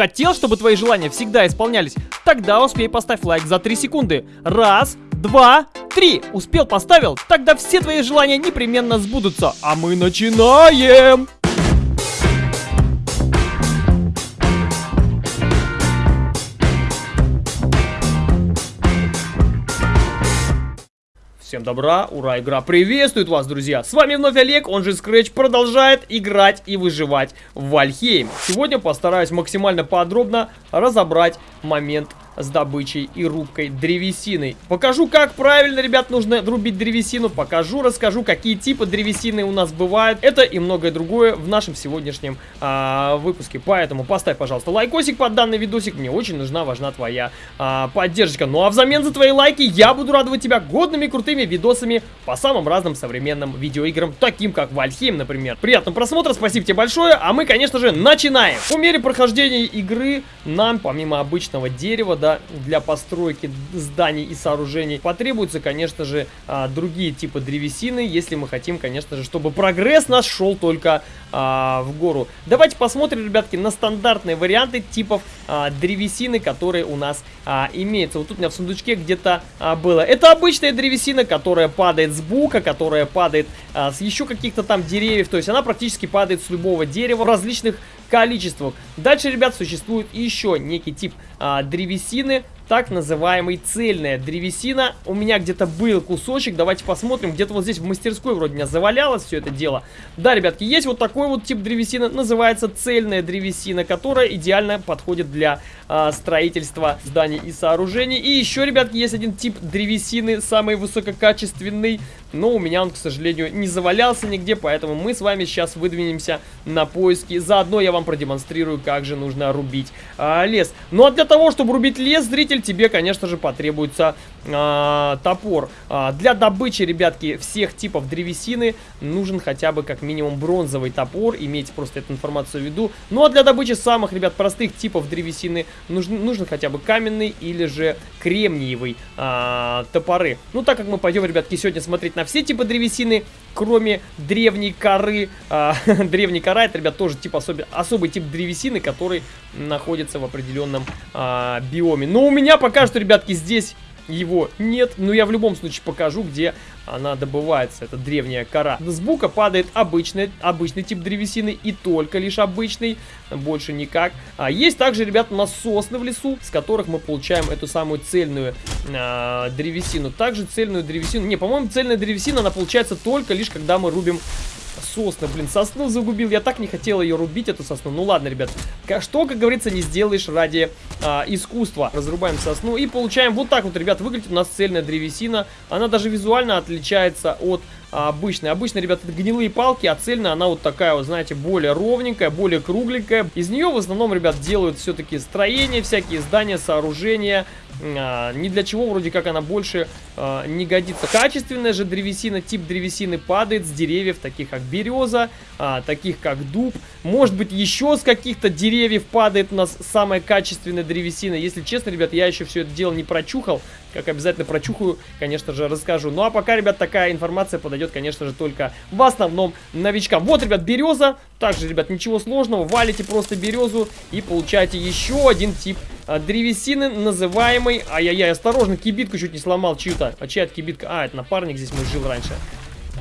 Хотел, чтобы твои желания всегда исполнялись? Тогда успей поставь лайк за 3 секунды. Раз, два, три. Успел, поставил? Тогда все твои желания непременно сбудутся. А мы начинаем! Всем добра, ура, игра приветствует вас, друзья! С вами вновь Олег, он же Scratch, продолжает играть и выживать в Вальхейм. Сегодня постараюсь максимально подробно разобрать момент с добычей и рубкой древесины. Покажу, как правильно, ребят, нужно рубить древесину. Покажу, расскажу, какие типы древесины у нас бывают. Это и многое другое в нашем сегодняшнем а, выпуске. Поэтому поставь, пожалуйста, лайкосик под данный видосик. Мне очень нужна, важна твоя а, поддержка. Ну а взамен за твои лайки я буду радовать тебя годными крутыми видосами по самым разным современным видеоиграм, таким как Вальхейм, например. Приятного просмотра, спасибо тебе большое, а мы, конечно же, начинаем. По мере прохождения игры нам, помимо обычного дерева, да, для постройки зданий и сооружений. Потребуются, конечно же, а, другие типы древесины, если мы хотим, конечно же, чтобы прогресс наш шел только а, в гору. Давайте посмотрим, ребятки, на стандартные варианты типов а, древесины, которые у нас а, имеются. Вот тут у меня в сундучке где-то а, было. Это обычная древесина, которая падает с бука, которая падает а, с еще каких-то там деревьев. То есть она практически падает с любого дерева в различных количествах. Дальше, ребят, существует еще некий тип а, древесины, так называемый цельная древесина. У меня где-то был кусочек, давайте посмотрим. Где-то вот здесь в мастерской вроде меня завалялось все это дело. Да, ребятки, есть вот такой вот тип древесины, называется цельная древесина, которая идеально подходит для а, строительства зданий и сооружений. И еще, ребятки, есть один тип древесины, самый высококачественный, но у меня он, к сожалению, не завалялся нигде, поэтому мы с вами сейчас выдвинемся на поиски. Заодно я вам продемонстрирую, как же нужно рубить а, лес. Ну а для того, чтобы рубить лес, зритель, тебе, конечно же, потребуется э, топор. Э, для добычи, ребятки, всех типов древесины нужен хотя бы как минимум бронзовый топор. Имейте просто эту информацию в виду. Ну а для добычи самых, ребят, простых типов древесины нужен, нужен хотя бы каменный или же кремниевый э, топоры. Ну так как мы пойдем, ребятки, сегодня смотреть на все типы древесины, кроме древней коры. Э, древней кора, это, ребят, тоже тип особый, особый тип древесины, который находится в определенном э, биоме. Но у меня пока что, ребятки, здесь его нет. Но я в любом случае покажу, где она добывается. Это древняя кора. С бука падает обычный, обычный тип древесины и только лишь обычный. Больше никак. А есть также, ребят, у в лесу, с которых мы получаем эту самую цельную а, древесину. Также цельную древесину... Не, по-моему, цельная древесина, она получается только лишь, когда мы рубим сосна, блин, сосну загубил. Я так не хотел ее рубить, эту сосну. Ну ладно, ребят. Что, как говорится, не сделаешь ради а, искусства. Разрубаем сосну и получаем вот так вот, ребят, выглядит у нас цельная древесина. Она даже визуально отличается от обычной. Обычно, ребят, это гнилые палки, а цельная она вот такая вот, знаете, более ровненькая, более кругленькая. Из нее в основном, ребят, делают все-таки строения, всякие здания, сооружения. А, ни для чего вроде как она больше а, не годится. Качественная же древесина, тип древесины падает с деревьев, таких как береза, а, таких как дуб. Может быть, еще с каких-то деревьев падает у нас самая качественная древесина. Если честно, ребят, я еще все это дело не прочухал. Как обязательно прочухаю, конечно же, расскажу. Ну а пока, ребят, такая информация подойдет, конечно же, только в основном новичкам. Вот, ребят, береза. Также, ребят, ничего сложного. Валите просто березу и получаете еще один тип а, древесины, называемый... Ай-яй-яй, осторожно, кибитку чуть не сломал чью-то. А чья это кибитка? А, это напарник здесь мой жил раньше.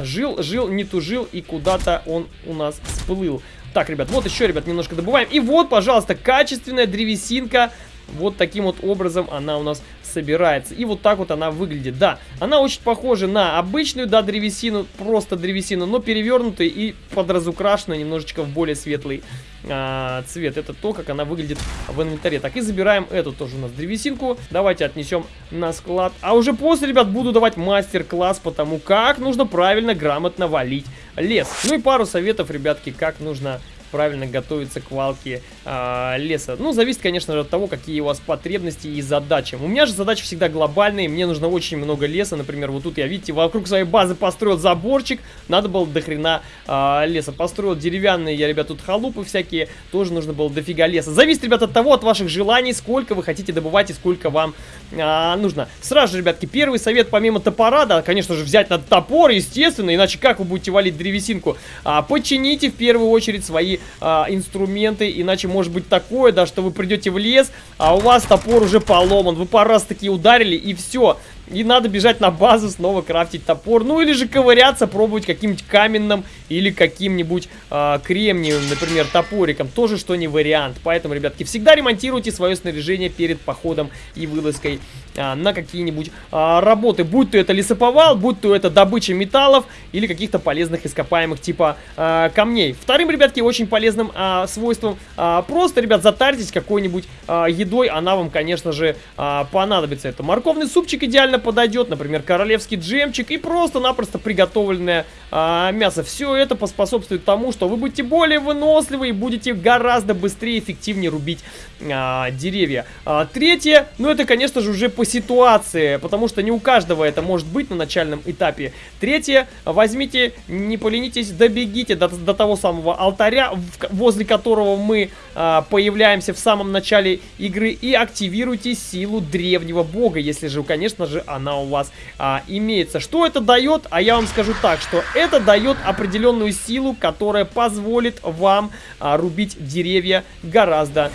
Жил, жил, не тужил, и куда-то он у нас всплыл. Так, ребят, вот еще, ребят, немножко добываем. И вот, пожалуйста, качественная древесинка. Вот таким вот образом она у нас собирается. И вот так вот она выглядит. Да, она очень похожа на обычную, да, древесину, просто древесину, но перевернутую и подразукрашенную немножечко в более светлый а, цвет. Это то, как она выглядит в инвентаре. Так, и забираем эту тоже у нас древесинку. Давайте отнесем на склад. А уже после, ребят, буду давать мастер-класс по тому, как нужно правильно, грамотно валить лес. Ну и пару советов, ребятки, как нужно правильно готовиться к валке э, леса. Ну, зависит, конечно же, от того, какие у вас потребности и задачи. У меня же задачи всегда глобальные, мне нужно очень много леса, например, вот тут я, видите, вокруг своей базы построил заборчик, надо было до хрена э, леса. Построил деревянные я, ребят, тут халупы всякие, тоже нужно было дофига леса. Зависит, ребят, от того, от ваших желаний, сколько вы хотите добывать и сколько вам э, нужно. Сразу же, ребятки, первый совет, помимо топора, да, конечно же, взять надо топор, естественно, иначе как вы будете валить древесинку? А, почините в первую очередь свои а, инструменты, иначе может быть такое, да, что вы придете в лес, а у вас топор уже поломан, вы пару раз таки ударили и все, и надо бежать на базу, снова крафтить топор. Ну или же ковыряться, пробовать каким-нибудь каменным или каким-нибудь э, кремниевым, например, топориком. Тоже что не вариант. Поэтому, ребятки, всегда ремонтируйте свое снаряжение перед походом и вылазкой э, на какие-нибудь э, работы. Будь то это лесоповал, будь то это добыча металлов или каких-то полезных ископаемых типа э, камней. Вторым, ребятки, очень полезным э, свойством э, просто, ребят, затарьтесь какой-нибудь э, едой. Она вам, конечно же, э, понадобится. Это морковный супчик идеально подойдет, например, королевский джемчик и просто-напросто приготовленное а, мясо. Все это поспособствует тому, что вы будете более выносливы и будете гораздо быстрее и эффективнее рубить а, деревья. А, третье, ну это, конечно же, уже по ситуации, потому что не у каждого это может быть на начальном этапе. Третье, возьмите, не поленитесь, добегите до, до того самого алтаря, в, возле которого мы а, появляемся в самом начале игры и активируйте силу древнего бога, если же, конечно же, она у вас а, имеется. Что это дает? А я вам скажу так, что это дает определенную силу, которая позволит вам а, рубить деревья гораздо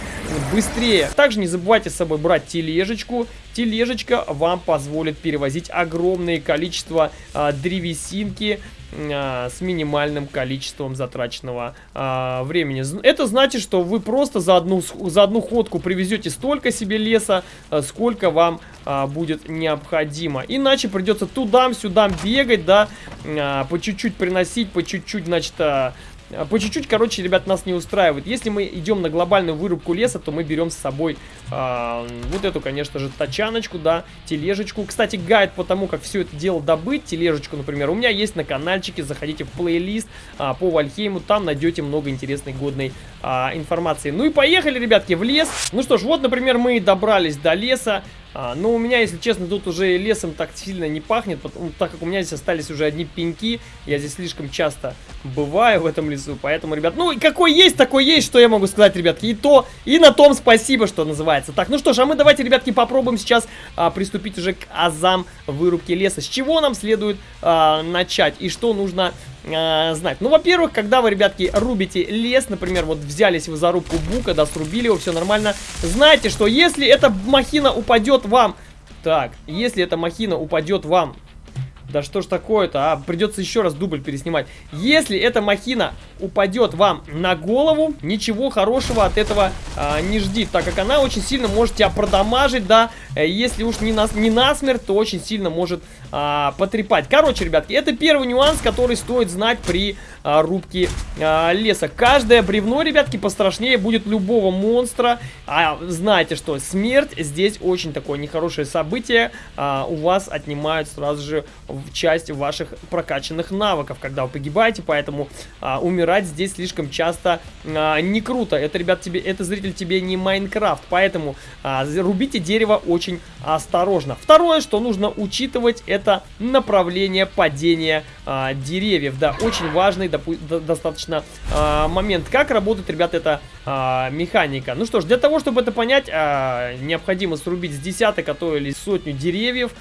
быстрее. Также не забывайте с собой брать тележечку. Тележечка вам позволит перевозить огромное количество а, древесинки с минимальным количеством затраченного а, времени. Это значит, что вы просто за одну, за одну ходку привезете столько себе леса, а, сколько вам а, будет необходимо. Иначе придется туда-сюда бегать, да, а, по чуть-чуть приносить, по чуть-чуть, значит, а, а, по чуть-чуть, короче, ребят, нас не устраивает. Если мы идем на глобальную вырубку леса, то мы берем с собой э, вот эту, конечно же, тачаночку, да, тележечку. Кстати, гайд по тому, как все это дело добыть, тележечку, например, у меня есть на каналчике. Заходите в плейлист э, по Вальхейму, там найдете много интересной, годной э, информации. Ну и поехали, ребятки, в лес. Ну что ж, вот, например, мы добрались до леса. А, но у меня, если честно, тут уже лесом так сильно не пахнет, потому, так как у меня здесь остались уже одни пеньки. Я здесь слишком часто бываю в этом лесу, поэтому, ребят, ну, какой есть, такой есть, что я могу сказать, ребятки. И то, и на том спасибо, что называется. Так, ну что ж, а мы давайте, ребятки, попробуем сейчас а, приступить уже к азам вырубки леса. С чего нам следует а, начать и что нужно э, знать. Ну, во-первых, когда вы, ребятки, рубите лес, например, вот взялись вы за рубку бука, да, срубили его, все нормально, знайте, что если эта махина упадет вам... Так, если эта махина упадет вам да что ж такое-то, а? Придется еще раз дубль переснимать. Если эта махина упадет вам на голову, ничего хорошего от этого а, не жди, так как она очень сильно может тебя продамажить, да. Э, если уж не, на, не насмерть, то очень сильно может а, потрепать. Короче, ребятки, это первый нюанс, который стоит знать при а, рубке а, леса. Каждое бревно, ребятки, пострашнее будет любого монстра. А знаете, что смерть здесь очень такое нехорошее событие. А, у вас отнимают сразу же часть ваших прокачанных навыков, когда вы погибаете, поэтому а, умирать здесь слишком часто а, не круто. Это, ребят, тебе, это зритель тебе не Майнкрафт, поэтому а, рубите дерево очень осторожно. Второе, что нужно учитывать, это направление падения а, деревьев. Да, очень важный до, достаточно а, момент. Как работает, ребят, эта а, механика? Ну что ж, для того, чтобы это понять, а, необходимо срубить с десяток, а то или сотню деревьев.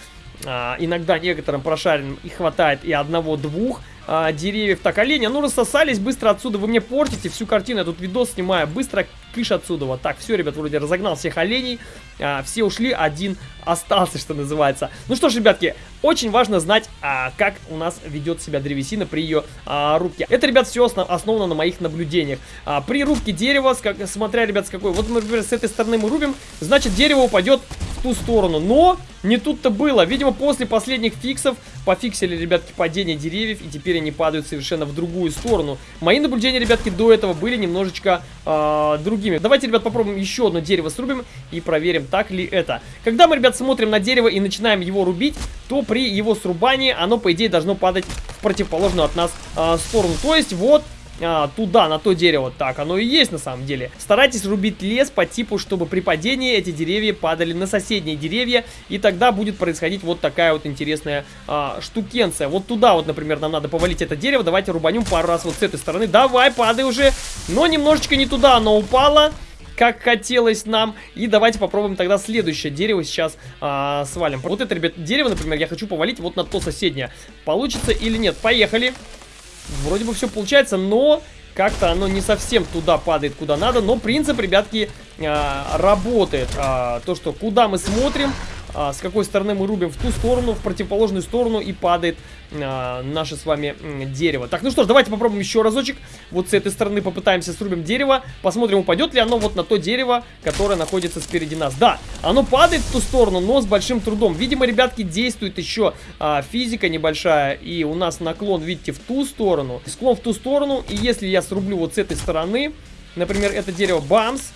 А, иногда некоторым прошаренным и хватает и одного-двух а, деревьев. Так, оленя, ну рассосались, быстро отсюда. Вы мне портите всю картину, я тут видос снимаю. Быстро кыш отсюда. Вот так, все, ребят, вроде разогнал всех оленей. А, все ушли, один остался, что называется. Ну что ж, ребятки, очень важно знать, а, как у нас ведет себя древесина при ее а, рубке. Это, ребят, все основ основано на моих наблюдениях. А, при рубке дерева, как, смотря, ребят, с какой... Вот, например, с этой стороны мы рубим, значит, дерево упадет ту сторону. Но не тут-то было. Видимо, после последних фиксов пофиксили, ребятки, падение деревьев, и теперь они падают совершенно в другую сторону. Мои наблюдения, ребятки, до этого были немножечко э, другими. Давайте, ребят, попробуем еще одно дерево срубим и проверим, так ли это. Когда мы, ребят, смотрим на дерево и начинаем его рубить, то при его срубании оно, по идее, должно падать в противоположную от нас э, сторону. То есть, вот а, туда, на то дерево. Так, оно и есть на самом деле. Старайтесь рубить лес по типу, чтобы при падении эти деревья падали на соседние деревья. И тогда будет происходить вот такая вот интересная а, штукенция. Вот туда вот, например, нам надо повалить это дерево. Давайте рубанем пару раз вот с этой стороны. Давай, падай уже. Но немножечко не туда оно упало как хотелось нам. И давайте попробуем тогда следующее дерево сейчас а, свалим. Вот это, ребят, дерево, например, я хочу повалить вот на то соседнее. Получится или нет? Поехали. Вроде бы все получается, но как-то оно не совсем туда падает, куда надо. Но принцип, ребятки, э, работает. Э, то, что куда мы смотрим, а, с какой стороны мы рубим в ту сторону, в противоположную сторону и падает а, наше с вами дерево. Так, ну что ж, давайте попробуем еще разочек. Вот с этой стороны попытаемся срубим дерево. Посмотрим, упадет ли оно вот на то дерево, которое находится спереди нас. Да, оно падает в ту сторону, но с большим трудом. Видимо, ребятки, действует еще а, физика небольшая. И у нас наклон, видите, в ту сторону. Склон в ту сторону. И если я срублю вот с этой стороны, например, это дерево бамс,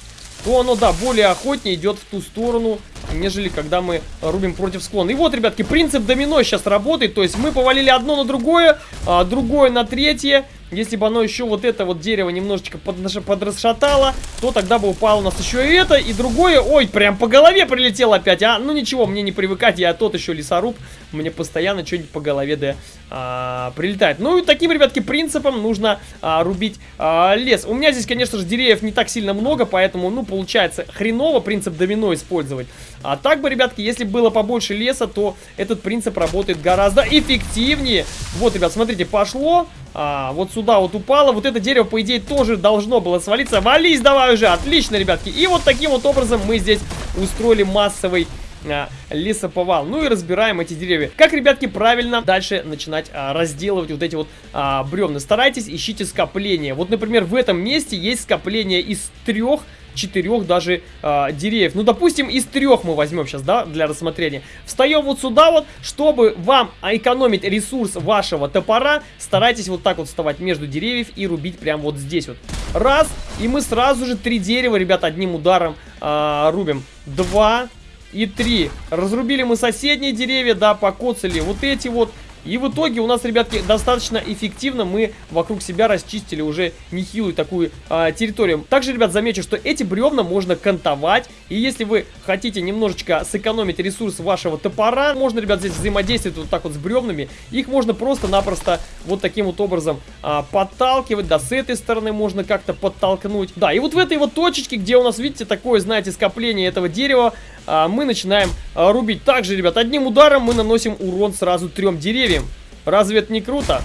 то оно, да, более охотнее идет в ту сторону, нежели когда мы рубим против склона. И вот, ребятки, принцип домино сейчас работает, то есть мы повалили одно на другое, а, другое на третье, если бы оно еще вот это вот дерево немножечко подрасшатало, то тогда бы упало у нас еще и это, и другое. Ой, прям по голове прилетел опять, а? Ну ничего, мне не привыкать, я тот еще лесоруб. Мне постоянно что-нибудь по голове да а, прилетает. Ну и таким, ребятки, принципом нужно а, рубить а, лес. У меня здесь, конечно же, деревьев не так сильно много, поэтому, ну, получается хреново принцип домино использовать. А так бы, ребятки, если было побольше леса, то этот принцип работает гораздо эффективнее. Вот, ребят, смотрите, пошло а, вот сюда вот упало. Вот это дерево, по идее, тоже должно было свалиться. Вались давай уже! Отлично, ребятки. И вот таким вот образом мы здесь устроили массовый а, лесоповал. Ну и разбираем эти деревья. Как, ребятки, правильно дальше начинать а, разделывать вот эти вот а, бревна? Старайтесь, ищите скопление. Вот, например, в этом месте есть скопление из трех четырех даже э, деревьев. Ну, допустим, из трех мы возьмем сейчас, да, для рассмотрения. Встаем вот сюда вот, чтобы вам экономить ресурс вашего топора, старайтесь вот так вот вставать между деревьев и рубить прямо вот здесь вот. Раз, и мы сразу же три дерева, ребят, одним ударом э, рубим. Два и три. Разрубили мы соседние деревья, да, покоцали вот эти вот. И в итоге у нас, ребятки, достаточно эффективно мы вокруг себя расчистили уже нехилую такую а, территорию. Также, ребят, замечу, что эти бревна можно кантовать. И если вы хотите немножечко сэкономить ресурс вашего топора, можно, ребят, здесь взаимодействовать вот так вот с бревнами. Их можно просто-напросто вот таким вот образом а, подталкивать. Да, с этой стороны можно как-то подтолкнуть. Да, и вот в этой вот точечке, где у нас, видите, такое, знаете, скопление этого дерева, а, мы начинаем а, рубить. Также, ребят, одним ударом мы наносим урон сразу трем деревьям. Разве это не круто?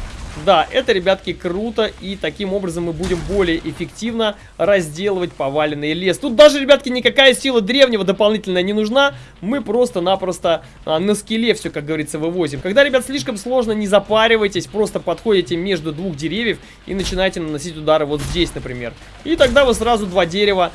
Да, это, ребятки, круто, и таким образом мы будем более эффективно разделывать поваленный лес. Тут даже, ребятки, никакая сила древнего дополнительно не нужна, мы просто-напросто а, на скеле все, как говорится, вывозим. Когда, ребят, слишком сложно, не запаривайтесь, просто подходите между двух деревьев и начинаете наносить удары вот здесь, например. И тогда вы сразу два дерева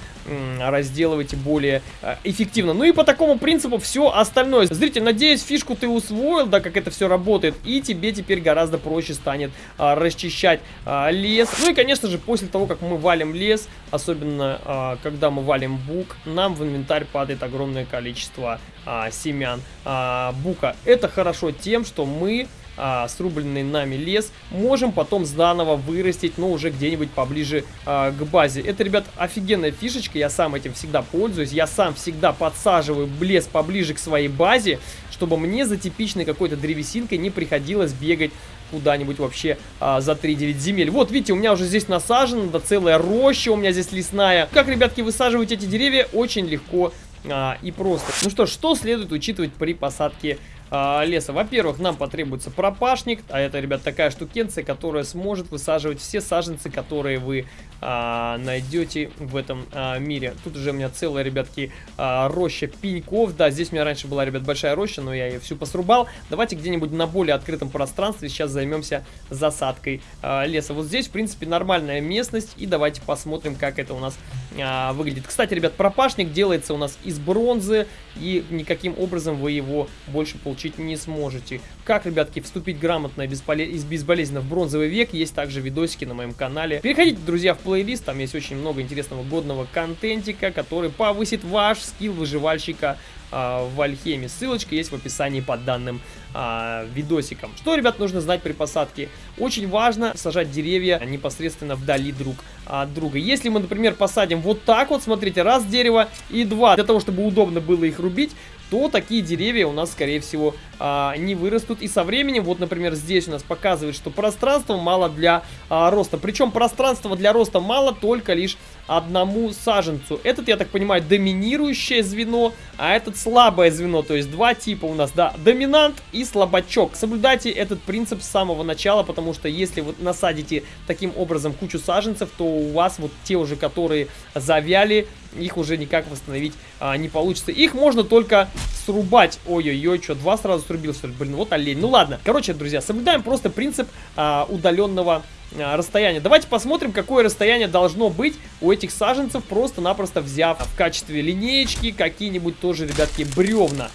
разделываете более а, эффективно. Ну и по такому принципу все остальное. Зритель, надеюсь, фишку ты усвоил, да, как это все работает, и тебе теперь гораздо проще станет станет а, расчищать а, лес. Ну и, конечно же, после того, как мы валим лес, особенно а, когда мы валим бук, нам в инвентарь падает огромное количество а, семян а, бука. Это хорошо тем, что мы а, срубленный нами лес можем потом заново вырастить, но уже где-нибудь поближе а, к базе. Это, ребят, офигенная фишечка, я сам этим всегда пользуюсь, я сам всегда подсаживаю лес поближе к своей базе, чтобы мне за типичной какой-то древесинкой не приходилось бегать куда-нибудь вообще а, за 3-9 земель. Вот, видите, у меня уже здесь насажено, да целая роща у меня здесь лесная. Как, ребятки, высаживать эти деревья? Очень легко а, и просто. Ну что, что следует учитывать при посадке а, леса. Во-первых, нам потребуется пропашник, а это, ребят, такая штукенция, которая сможет высаживать все саженцы, которые вы а, найдете в этом а, мире. Тут уже у меня целая, ребятки, а, роща пеньков. Да, здесь у меня раньше была, ребят, большая роща, но я ее всю посрубал. Давайте где-нибудь на более открытом пространстве сейчас займемся засадкой а, леса. Вот здесь, в принципе, нормальная местность, и давайте посмотрим, как это у нас а, выглядит. Кстати, ребят, пропашник делается у нас из бронзы, и никаким образом вы его больше получить не сможете. Как, ребятки, вступить грамотно и безболезненно в бронзовый век, есть также видосики на моем канале. Переходите, друзья, в плейлист, там есть очень много интересного годного контентика, который повысит ваш скилл выживальщика а, в Альхеме. Ссылочка есть в описании под данным а, видосиком. Что, ребят, нужно знать при посадке? Очень важно сажать деревья непосредственно вдали друг от друга. Если мы, например, посадим вот так вот, смотрите, раз дерево и два, для того, чтобы удобно было их рубить, то такие деревья у нас, скорее всего, а, не вырастут. И со временем, вот, например, здесь у нас показывает, что пространства мало для а, роста. Причем пространства для роста мало только лишь одному саженцу. Этот, я так понимаю, доминирующее звено, а этот слабое звено. То есть два типа у нас, да, доминант и слабачок. Соблюдайте этот принцип с самого начала, потому что если вы насадите таким образом кучу саженцев, то у вас вот те уже, которые завяли, их уже никак восстановить а, не получится. Их можно только срубать. Ой-ой-ой, что, два сразу срубил, что ли? Блин, вот олень. Ну ладно. Короче, друзья, соблюдаем просто принцип а, удаленного а, расстояние. Давайте посмотрим, какое расстояние должно быть у этих саженцев, просто-напросто взяв в качестве линеечки какие-нибудь тоже, ребятки, бревна.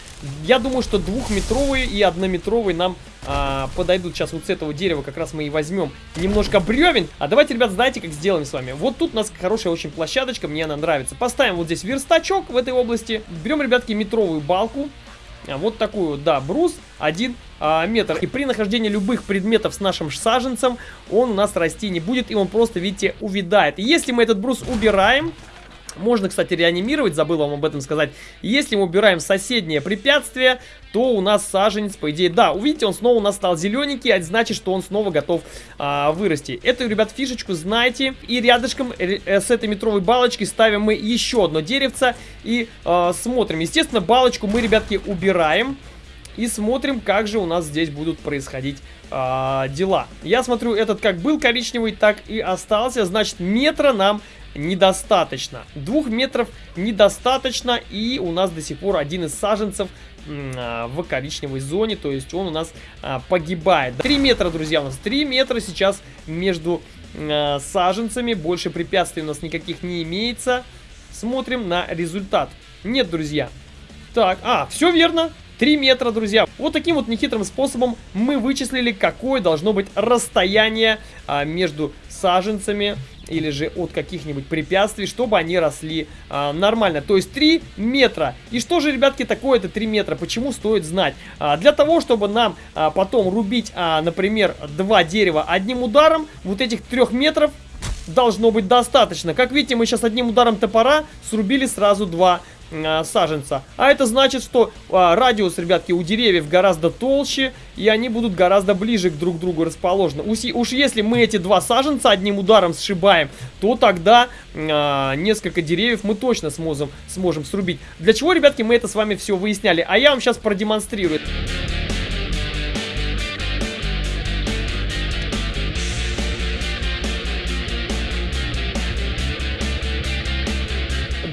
Я думаю, что двухметровые и однометровые нам а, подойдут. Сейчас вот с этого дерева как раз мы и возьмем немножко бревен. А давайте, ребят, знаете, как сделаем с вами? Вот тут у нас хорошая очень площадочка, мне она нравится. Поставим вот здесь верстачок в этой области. Берем, ребятки, метровую балку. А, вот такую, да, брус 1 а, метр. И при нахождении любых предметов с нашим саженцем он у нас расти не будет, и он просто, видите, увядает. Если мы этот брус убираем, можно, кстати, реанимировать, забыл вам об этом сказать. Если мы убираем соседнее препятствие, то у нас саженец, по идее, да, увидите, он снова у нас стал зелененький, а это значит, что он снова готов а, вырасти. Эту, ребят, фишечку знаете. И рядышком э, с этой метровой балочкой ставим мы еще одно деревце и а, смотрим. Естественно, балочку мы, ребятки, убираем. И смотрим, как же у нас здесь будут происходить э, дела. Я смотрю, этот как был коричневый, так и остался. Значит, метра нам недостаточно. Двух метров недостаточно, и у нас до сих пор один из саженцев а, в коричневой зоне, то есть он у нас а, погибает. 3 метра, друзья, у нас 3 метра сейчас между а, саженцами, больше препятствий у нас никаких не имеется. Смотрим на результат. Нет, друзья. Так, а, все верно, 3 метра, друзья. Вот таким вот нехитрым способом мы вычислили, какое должно быть расстояние а, между саженцами или же от каких-нибудь препятствий, чтобы они росли а, нормально. То есть 3 метра. И что же, ребятки, такое это 3 метра? Почему стоит знать? А, для того, чтобы нам а, потом рубить, а, например, два дерева одним ударом, вот этих 3 метров должно быть достаточно. Как видите, мы сейчас одним ударом топора срубили сразу два а, саженца. А это значит, что а, радиус, ребятки, у деревьев гораздо толще, и они будут гораздо ближе к друг другу расположены. Уж, уж если мы эти два саженца одним ударом сшибаем, то тогда а, несколько деревьев мы точно сможем, сможем срубить. Для чего, ребятки, мы это с вами все выясняли? А я вам сейчас продемонстрирую.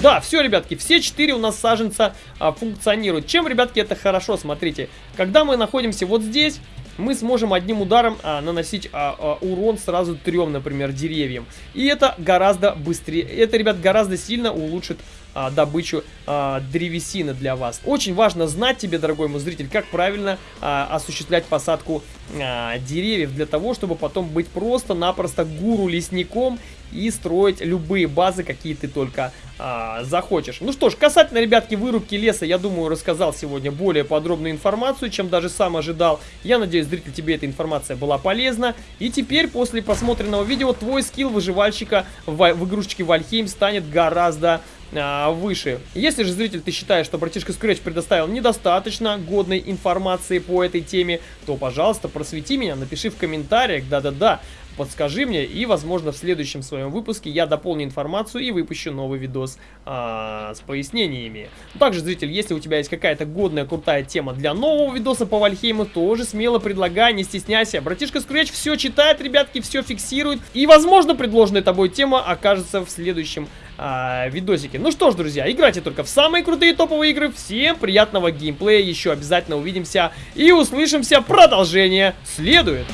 Да, все, ребятки, все четыре у нас саженца а, функционируют. Чем, ребятки, это хорошо, смотрите. Когда мы находимся вот здесь, мы сможем одним ударом а, наносить а, а, урон сразу трем, например, деревьям. И это гораздо быстрее, это, ребят, гораздо сильно улучшит а, добычу а, древесины для вас. Очень важно знать тебе, дорогой мой зритель, как правильно а, осуществлять посадку а, деревьев, для того, чтобы потом быть просто-напросто гуру-лесником и строить любые базы, какие ты только а, захочешь. Ну что ж, касательно, ребятки, вырубки леса, я думаю, рассказал сегодня более подробную информацию, чем даже сам ожидал. Я надеюсь, зритель, тебе эта информация была полезна. И теперь, после просмотренного видео, твой скилл выживальщика в, в игрушечке Вальхейм станет гораздо а, выше. Если же, зритель, ты считаешь, что братишка Scratch предоставил недостаточно годной информации по этой теме, то, пожалуйста, просвети меня, напиши в комментариях, да-да-да, подскажи мне, и, возможно, в следующем своем выпуске я дополню информацию и выпущу новый видос а, с пояснениями. Также, зритель, если у тебя есть какая-то годная, крутая тема для нового видоса по Вальхейму, тоже смело предлагай, не стесняйся. Братишка Scratch все читает, ребятки, все фиксирует, и, возможно, предложенная тобой тема окажется в следующем а, видосике. Ну что ж, друзья, играйте только в самые крутые топовые игры. Всем приятного геймплея, еще обязательно увидимся и услышимся. Продолжение следует.